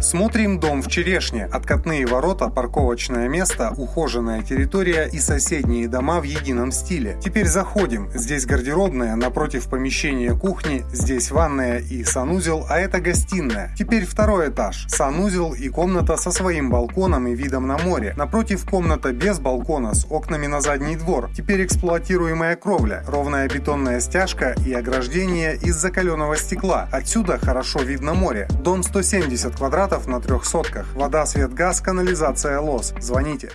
Смотрим дом в Черешне. Откатные ворота, парковочное место, ухоженная территория и соседние дома в едином стиле. Теперь заходим. Здесь гардеробная, напротив помещения кухни, здесь ванная и санузел, а это гостиная. Теперь второй этаж. Санузел и комната со своим балконом и видом на море. Напротив комната без балкона с окнами на задний двор. Теперь эксплуатируемая кровля, ровная бетонная стяжка и ограждение из закаленного стекла. Отсюда хорошо видно море. Дом 170 квадратов на трех сотках. Вода, свет, газ, канализация, лос. Звоните.